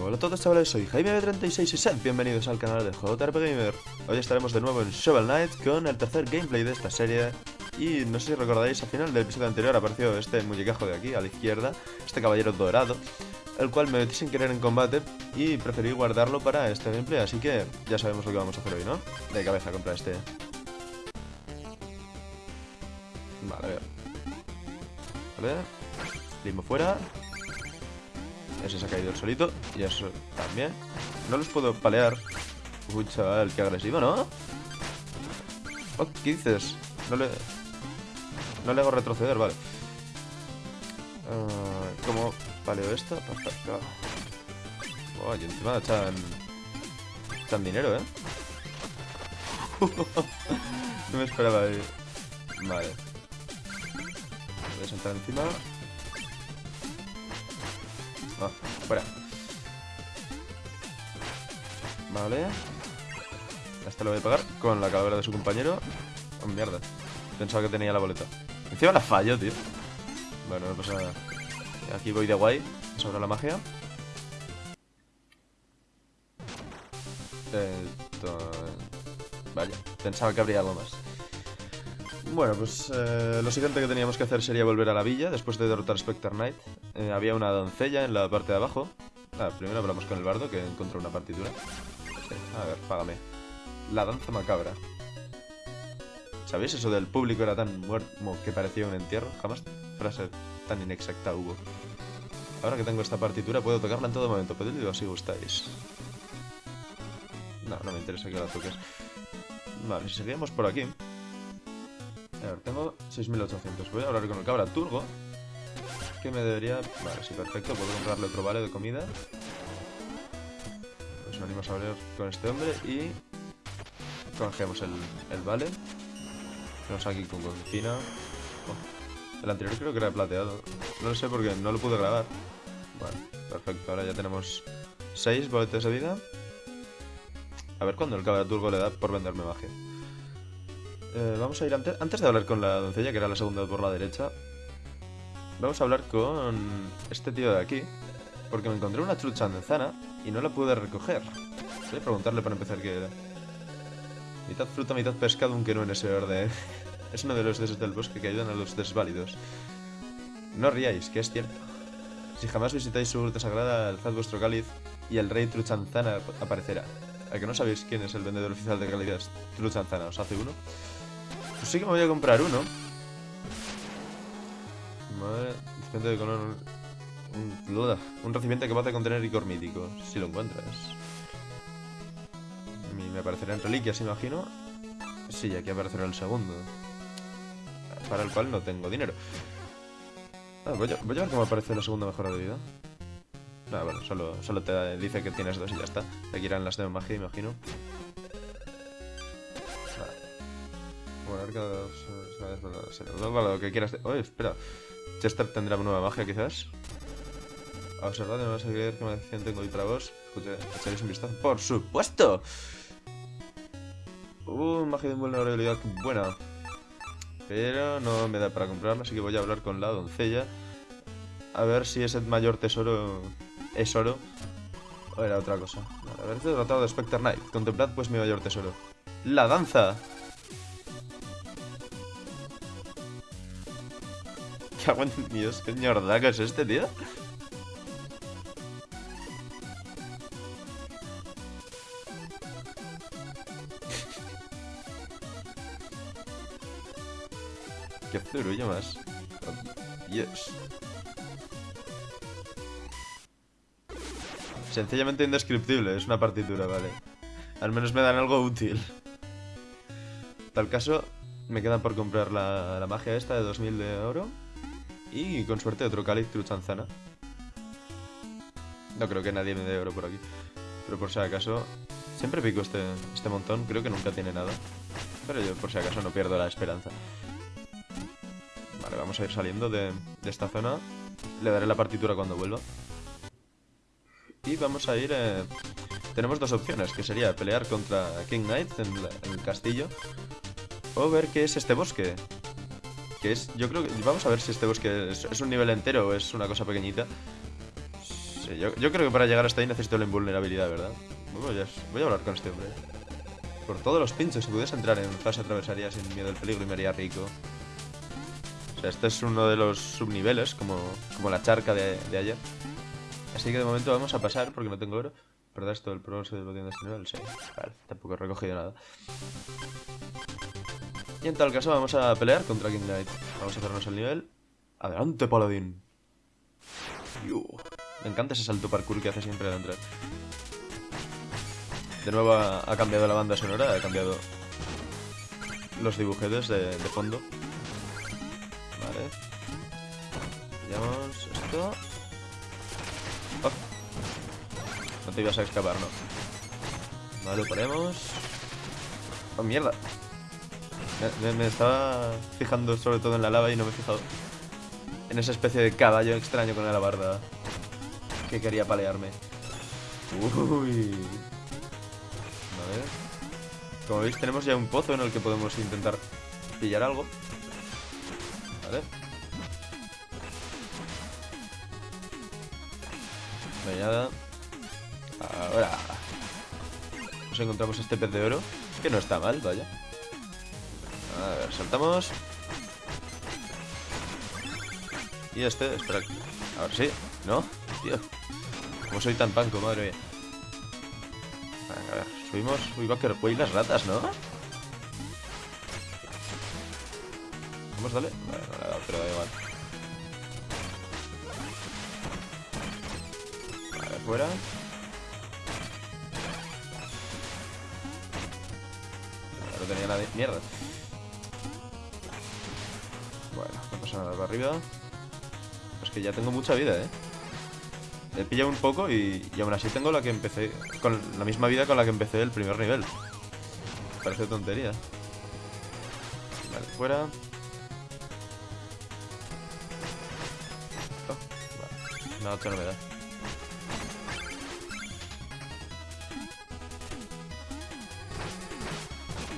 Hola a todos chavales, soy Jaime36 y sed bienvenidos al canal de JRP Gamer. Hoy estaremos de nuevo en Shovel Knight con el tercer gameplay de esta serie. Y no sé si recordaréis, al final del episodio anterior apareció este muñecajo de aquí, a la izquierda Este caballero dorado El cual me metí sin querer en combate y preferí guardarlo para este gameplay Así que ya sabemos lo que vamos a hacer hoy, ¿no? De cabeza contra este. Vale, a ver. Vale Limo fuera ese se ha caído el solito. Y eso también. No los puedo palear. Uy, chaval, qué agresivo, ¿no? Oh, ¿Qué dices? No le... No le hago retroceder, vale. Uh, ¿Cómo paleo esto? Perfecto. Oh, y encima echan... Echan dinero, ¿eh? no me esperaba ahí. Vale. Voy a saltar encima. Fuera. Vale. Este lo voy a pagar con la calavera de su compañero. Oh, mierda. Pensaba que tenía la boleta. Encima la fallo, tío. Bueno, no pasa. Aquí voy de guay. Sobre la magia. Esto... Vaya, pensaba que habría algo más. Bueno, pues eh, lo siguiente que teníamos que hacer sería volver a la villa después de derrotar a Spectre Knight. Eh, había una doncella en la parte de abajo. Ah, primero hablamos con el bardo que encontró una partitura. a ver, págame. La danza macabra. ¿Sabéis eso del público era tan muerto que parecía un entierro? Jamás frase tan inexacta hubo. Ahora que tengo esta partitura puedo tocarla en todo momento. Pedidlo si gustáis. No, no me interesa que la toques. Vale, si seguimos por aquí... A ver, tengo 6800. Voy a hablar con el cabra turgo. Que me debería... Vale, sí, perfecto. Puedo comprarle otro vale de comida. Pues venimos a hablar con este hombre y... Canjeamos el, el vale. Tenemos aquí con cocina. Oh, el anterior creo que era plateado. No lo sé porque no lo pude grabar. Vale, perfecto. Ahora ya tenemos 6 boletes de vida. A ver cuándo el turgo le da por venderme magia. Eh, vamos a ir antes, antes de hablar con la doncella, que era la segunda por la derecha. Vamos a hablar con este tío de aquí. Porque me encontré una trucha manzana y no la pude recoger. Voy a preguntarle para empezar qué era. Mitad fruta, mitad pescado, aunque no en ese orden. es uno de los dioses del bosque que ayudan a los desválidos. No ríais, que es cierto. Si jamás visitáis su gruta sagrada, alzad vuestro cáliz y el rey Truchanzana aparecerá. ¿A que no sabéis quién es el vendedor oficial de calidad Truchanzana? ¿Os hace uno? Pues sí que me voy a comprar uno. Recipiente de color... Un, un recipiente capaz de contener licor mítico, si lo encuentras. Me aparecerá en reliquias, imagino. Sí, aquí aparecerá el segundo. Para el cual no tengo dinero. Ah, voy, a, voy, a, ver cómo aparece la segunda mejora de vida. Ah, bueno, solo, solo te dice que tienes dos y ya está. Aquí irán las de magia, imagino. Vale, lo que quieras. Oye, espera. Chester tendrá nueva magia, quizás. Observad, no vas a creer qué maldición tengo hoy para vos. ¿Echaréis un vistazo? ¡Por supuesto! Uh, magia de invulnerabilidad buena. Pero no me da para comprarla, así que voy a hablar con la doncella. A ver si ese mayor tesoro es oro. O era otra cosa. A ver, tratado de Spectre Knight. Contemplad pues mi mayor tesoro. ¡La danza! Dios, qué ñordaca es este, tío. qué zurullo más. Oh, Dios. Sencillamente indescriptible, es una partitura, vale. Al menos me dan algo útil. Tal caso, me queda por comprar la, la magia esta de 2000 de oro. Y con suerte otro cáliz truchanzana. No creo que nadie me dé oro por aquí. Pero por si acaso... Siempre pico este, este montón, creo que nunca tiene nada. Pero yo por si acaso no pierdo la esperanza. Vale, vamos a ir saliendo de, esta zona. Le daré la partitura cuando vuelva. Y vamos a ir... Eh, tenemos dos opciones, que sería pelear contra King Knight en el castillo. O ver qué es este bosque. Que es, yo creo que, vamos a ver si este bosque es, un nivel entero o es una cosa pequeñita yo, creo que para llegar hasta ahí necesito la invulnerabilidad, ¿verdad? Voy a, voy a hablar con este hombre. Por todos los pinchos, si pudiese entrar en fase atravesaría sin miedo al peligro y me haría rico. O sea, este es uno de los subniveles, como, como la charca de, de ayer. Así que de momento vamos a pasar, porque no tengo oro. ¿Verdad esto del progreso de este nivel? Sí, vale, tampoco he recogido nada. Y en tal caso vamos a pelear contra King Knight. Vamos a hacernos el nivel. Adelante, paladín. Me encanta ese salto parkour que hace siempre al entrar. De nuevo ha, cambiado la banda sonora, ha cambiado los dibujetes de, fondo. Vale. Pillamos esto. Oh. No te ibas a escapar, ¿no? Vale, ponemos. Oh, mierda. Me, estaba fijando sobre todo en la lava y no me he fijado en esa especie de caballo extraño con la alabarda que quería palearme. Uy. A ver. Como veis tenemos ya un pozo en el que podemos intentar pillar algo. Vale. Nada. Ahora. Nos encontramos este pez de oro. Que no está mal, vaya. A ver, saltamos. Y este, espera. A ver, sí. ¿No? Tío. Como soy tan panco, madre mía. A ver, subimos. Uy, a y las ratas, ¿no? Vamos, dale. Vale, no le ha dado, pero da igual. Vale, fuera. No tenía de mierda. Para arriba. Es que ya tengo mucha vida, ¿eh? He pillado un poco y, y, aún así tengo la que empecé Con la misma vida con la que empecé el primer nivel Parece tontería Vale, fuera oh, vale. No, que no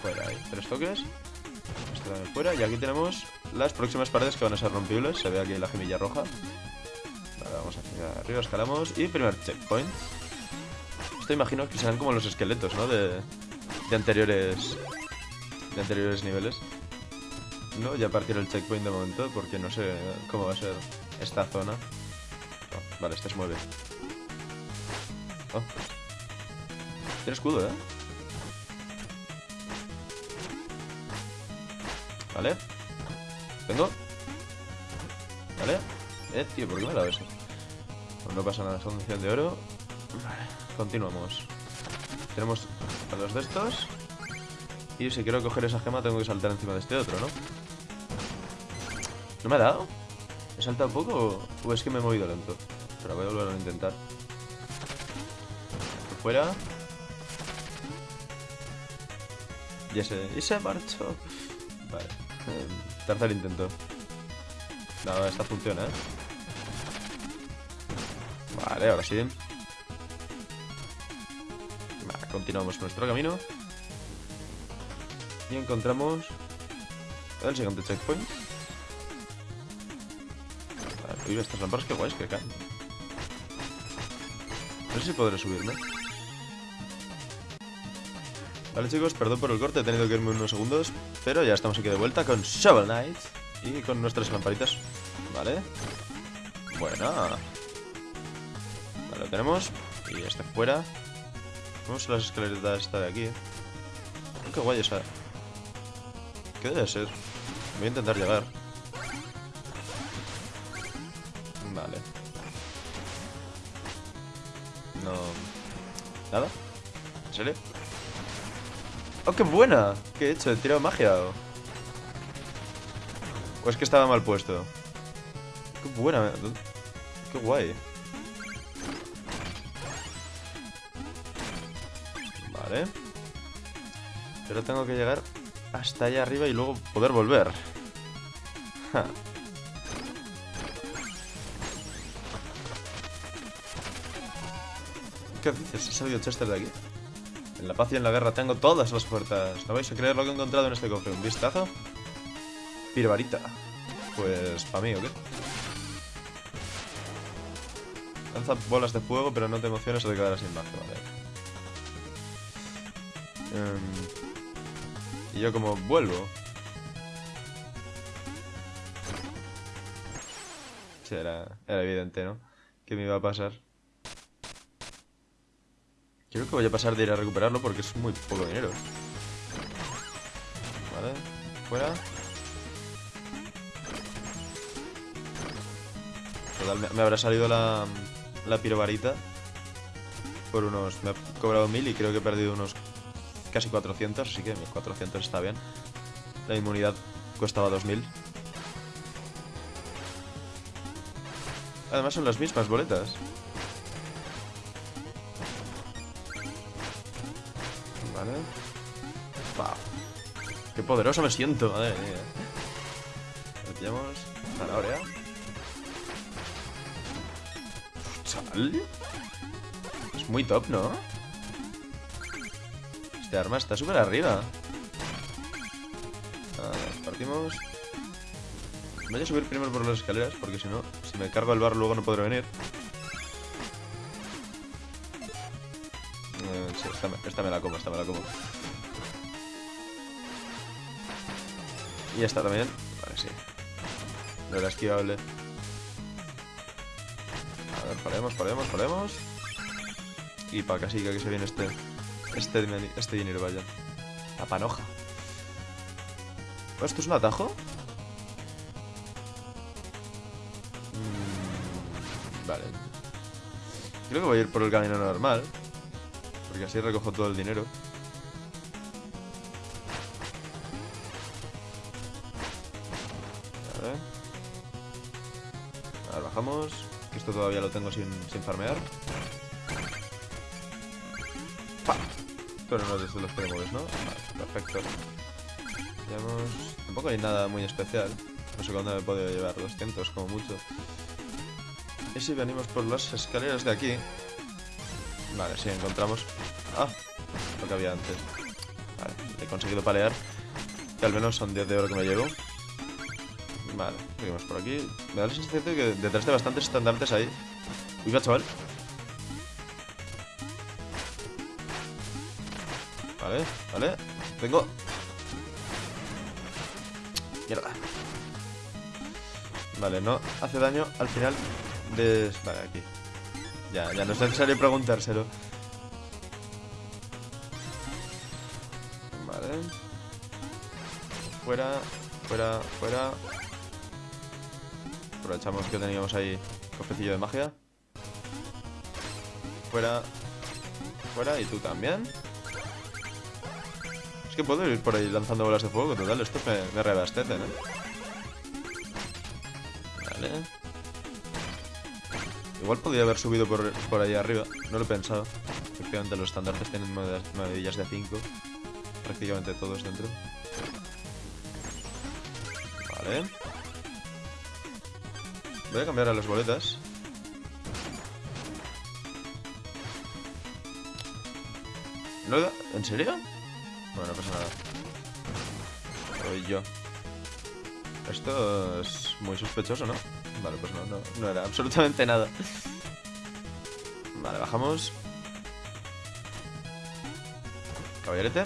Fuera, ahí, tres toques Esto fuera Y aquí tenemos las próximas paredes que van a ser rompibles Se ve aquí la gemilla roja. Vamos hacia arriba, escalamos. Y primer checkpoint. Esto imagino que serán como los esqueletos, ¿no? De, de anteriores De anteriores niveles. No, ya partir el checkpoint de momento Porque no sé cómo va a ser esta zona. Oh, Vale, este se mueve. Oh. Tiene escudo, ¿eh? Vale ¿Tengo? ¿Vale? Eh, tío, ¿por qué me dado eso? Pues no pasa nada, son 100 de oro Vale, continuamos Tenemos a dos de estos Y si quiero coger esa gema tengo que saltar encima de este otro, ¿no? ¿No me ha dado? ¿He saltado poco o es que me he movido lento? Pero voy a volver a intentar fuera Y ese... Y se marchó Vale em, Tercer intento. No, esta funciona, ¿eh? Vale, ahora sí. Vale, continuamos nuestro camino. Y encontramos el siguiente checkpoint. Vale, uy, estas lámparas que guays que caen. No sé si podré subirme. Vale chicos, perdón por el corte, he tenido que irme unos segundos Pero ya estamos aquí de vuelta con Shovel Knight Y con nuestras lamparitas. Vale. Buena Vale, lo tenemos. Y este fuera. Vamos a las escaleras esta de aquí Qué guay esa. ¿Qué debe ser? Voy a intentar llegar. Vale. No... ¿Nada? ¿En serio? ¡Oh, qué buena! ¿Qué he hecho? ¿He tirado magia o...? ¿O es que estaba mal puesto? ¡Qué buena! ¡Qué guay! Vale. Pero tengo que llegar hasta allá arriba y luego poder volver. ¿Qué dices? ¿Ha salido Chester de aquí? En la paz y en la guerra tengo todas las puertas. No vais a creer lo que he encontrado en este cofre. ¿Un vistazo? Pirbarita. Pues, ¿para mí o qué? Lanza bolas de fuego, pero no te emociones o te quedarás sin mazo, vale. Em, y yo como vuelvo. Sí, era, era evidente, ¿no? Que me iba a pasar. Creo que voy a pasar de ir a recuperarlo porque es muy poco dinero. Vale, fuera. Total, me, habrá salido la, la pirovarita por unos... Me ha cobrado mil y creo que he perdido unos casi 400, así que 1400 está bien. La inmunidad costaba 2000. Además son las mismas boletas. Qué poderoso me siento, madre mía. Metemos zanahoria. Chaval. Es muy top, ¿no? Este arma está súper arriba. Partimos. Voy a subir primero por las escaleras porque si no, si me cargo el bar luego no podré venir. Esta me, la como, esta me la como. Y esta también. Vale, sí. No era esquivable. A ver, paremos, paremos, paremos. Y para casi que se viene este. Este, este dinero, vaya. La panoja. ¿Esto es un atajo? Mm, vale. Creo que voy a ir por el camino normal. Porque así recojo todo el dinero. A ver. A ver, bajamos. Que esto todavía lo tengo sin, sin farmear. ¡Pa! Pero no desde los que mueves, ¿no? Vale, perfecto. Veamos... Tampoco hay nada muy especial. No sé cuándo me he podido llevar 200, como mucho. ¿Y si venimos por las escaleras de aquí? Vale, sí, encontramos... Ah, lo que había antes. Vale, he conseguido palear. Que al menos son 10 de oro que me llevo. Vale, seguimos por aquí. Me da la sensación de que detrás de bastantes estandartes hay... Uy, va, chaval. Vale, vale. Tengo... Mierda. Vale, no hace daño al final de... Vale, aquí. Ya, ya no es necesario preguntárselo. Vale. Fuera, fuera, fuera. Aprovechamos que teníamos ahí cofecillo de magia. Fuera. Fuera, y tú también. Es que puedo ir por ahí lanzando bolas de fuego, total, esto me, me reabastecen, ¿eh? Vale. Igual podría haber subido por, por ahí arriba, no lo he pensado. Efectivamente los estandartes tienen maravillas de 5. Prácticamente todos dentro. Vale. Voy a cambiar a las boletas. ¿No? ¿En serio? Bueno, no pasa nada. Soy yo. Esto es muy sospechoso, ¿no? Vale, pues no, no, no era absolutamente nada. Vale, bajamos. Caballerete.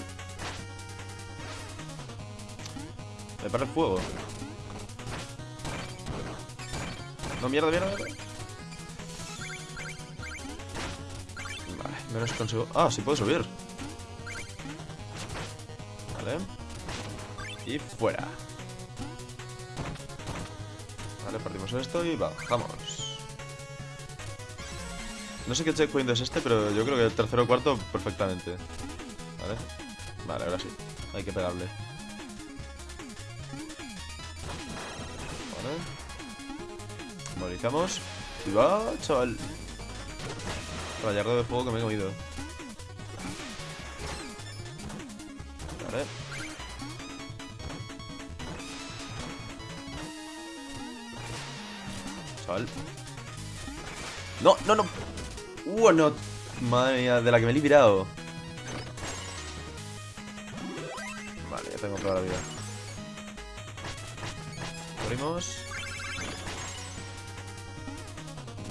Me para el fuego. No, mierda, mierda, mierda. Vale, menos consigo... Ah, sí puedo subir. Vale. Y fuera. Vale, partimos esto y bajamos. No sé qué checkpoint es este, pero yo creo que el tercero o cuarto perfectamente. Vale. Vale, ahora sí. Hay que pegarle. Vale. Movilizamos. Y va, chaval. Rayardo de fuego que me he comido. Vale. No, no, no. Uh, no. Madre mía, de la que me he librado. Vale, ya tengo toda la vida. Corrimos.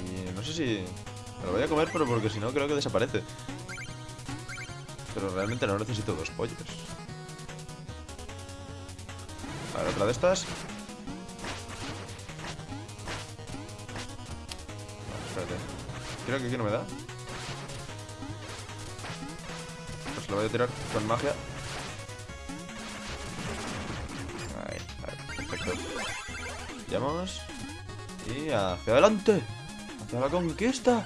Y no sé si Me lo voy a comer, pero porque si no creo que desaparece. Pero realmente no necesito dos pollos. Vale, otra de estas. Espérate. Creo que aquí no me da. Pues lo voy a tirar con magia. Ahí, perfecto. Vamos. Y hacia adelante. Hacia la conquista.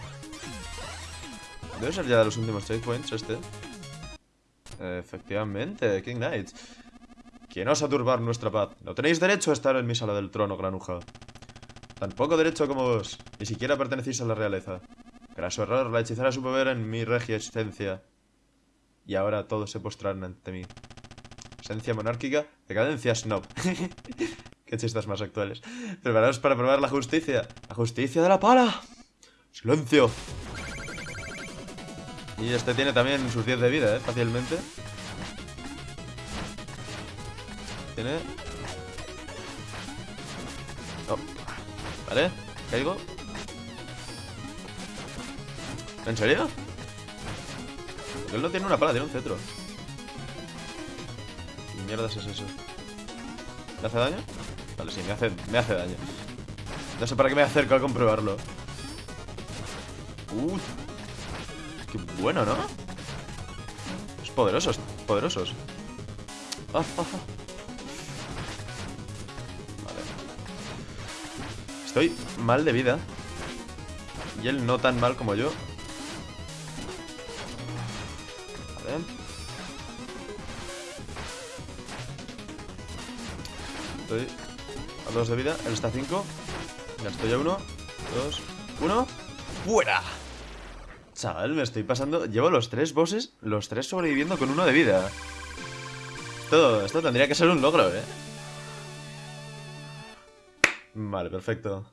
Debe ser ya de los últimos checkpoints este. Efectivamente, King Knight. ¿Quién osa turbar nuestra paz? No tenéis derecho a estar en mi sala del trono, granuja. Tampoco derecho como vos. Ni siquiera pertenecéis a la realeza. su error, la hechizara su poder en mi regia existencia. Y ahora todos se postraron ante mí. Esencia monárquica, decadencia snob. Qué chistes más actuales. Preparaos para probar la justicia. La justicia de la pala. Silencio. Y este tiene también sus 10 de vida, ¿eh? Fácilmente. Tiene... Vale, caigo. ¿En serio? Porque él no tiene una pala, tiene un cetro. ¿Qué mierda es eso? ¿Me hace daño? Vale, sí, me hace, me hace daño. No sé para qué me acerco a comprobarlo. Uh, Qué bueno, ¿no? Es poderosos, poderosos. Ah, ah, ah. Estoy mal de vida. Y él no tan mal como yo. Vale. Estoy a dos de vida. Él está a cinco. Ya estoy a uno. Dos. Uno. ¡Fuera! Chaval, me estoy pasando... Llevo los tres bosses, los tres sobreviviendo con uno de vida. Esto, esto tendría que ser un logro, ¿eh? Vale, perfecto.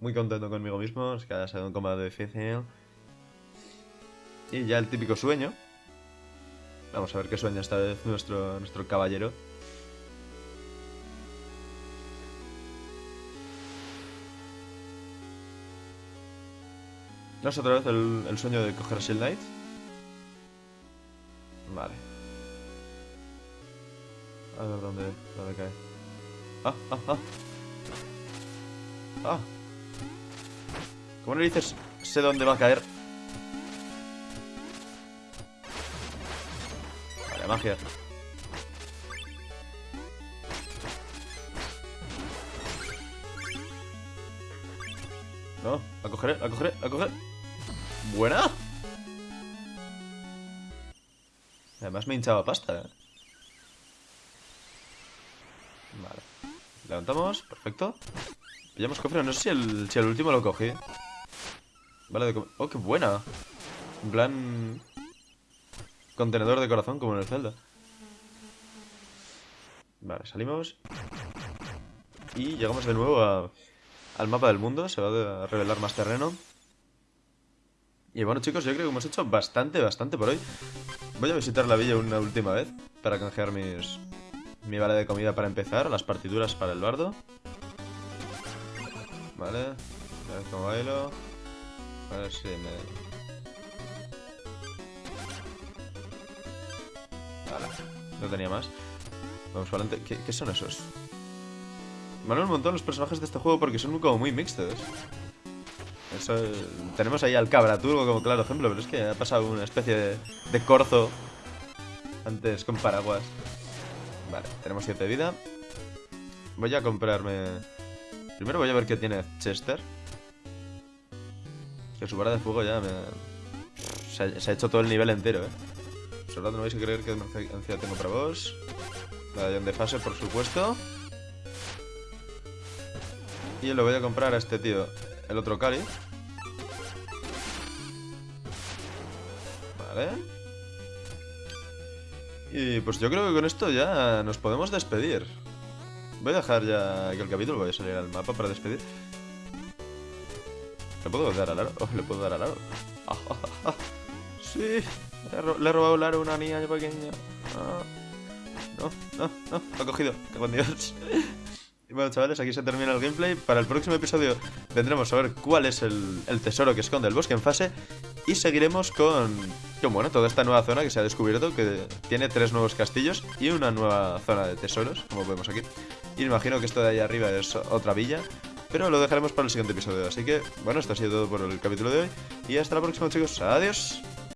Muy contento conmigo mismo, es que ha sido un combate difícil. Y ya el típico sueño. Vamos a ver qué sueña esta vez nuestro, nuestro caballero. ¿No es otra vez el, sueño de coger Shield Knight? Vale. A ver dónde, dónde cae. ¡Ah, ah, ah! ¡Ah! ¿Cómo le dices? Sé dónde va a caer. Vale, magia. No, la cogeré, la cogeré, la cogeré. Buena. Además me hinchaba pasta, ¿eh? Vale. Levantamos, perfecto. Pillamos cofre, no sé si el, último lo cogí. Vale, de Oh, qué buena. En plan... Contenedor de corazón, como en el Zelda. Vale, salimos. Y llegamos de nuevo al mapa del mundo, se va a revelar más terreno. Y bueno chicos, yo creo que hemos hecho bastante, bastante por hoy. Voy a visitar la villa una última vez para canjear mis, mi vale de comida para empezar, las partituras para el bardo. Vale, a ver cómo bailo. A ver si me... Vale, no tenía más. Vamos para adelante. ¿Qué, ¿Qué son esos? Me un montón los personajes de este juego porque son como muy mixtos. tenemos ahí al Cabra Turbo como claro ejemplo, pero es que ha pasado una especie de, corzo antes con paraguas. Vale, tenemos 7 de vida. Voy a comprarme... Primero voy a ver qué tiene Chester. Que su vara de fuego ya me... Se ha, hecho todo el nivel entero, eh. Solo no vais a creer que encima tengo para vos. Medallón de fase, por supuesto. Y lo voy a comprar a este tío. El otro Cali. Vale. Y pues yo creo que con esto ya nos podemos despedir. Voy a dejar ya que el capítulo voy a salir al mapa para despedir. ¿Le puedo dar al aro? Oh, le puedo dar al aro. sí, le he, robado el aro una niña pequeña. Ah. No, no, no, lo ha cogido. Con Dios. Y bueno, chavales, aquí se termina el gameplay. Para el próximo episodio vendremos a ver cuál es el, el tesoro que esconde el bosque en fase. Y seguiremos con, bueno, toda esta nueva zona que se ha descubierto, que tiene tres nuevos castillos y una nueva zona de tesoros, como vemos aquí. Y imagino que esto de ahí arriba es otra villa. Pero lo dejaremos para el siguiente episodio. Así que, bueno, esto ha sido todo por el capítulo de hoy. Y hasta la próxima, chicos. Adiós.